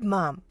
Good, Mom.